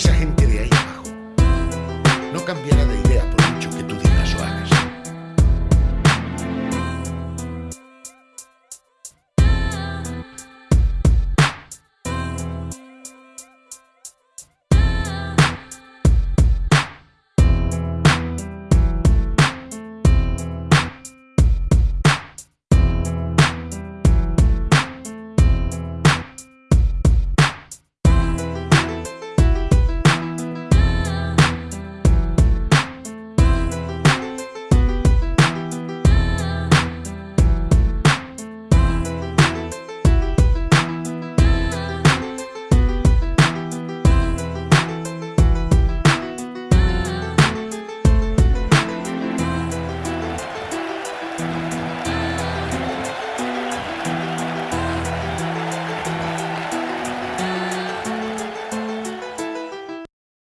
esa gente de ahí abajo no cambiará de idea.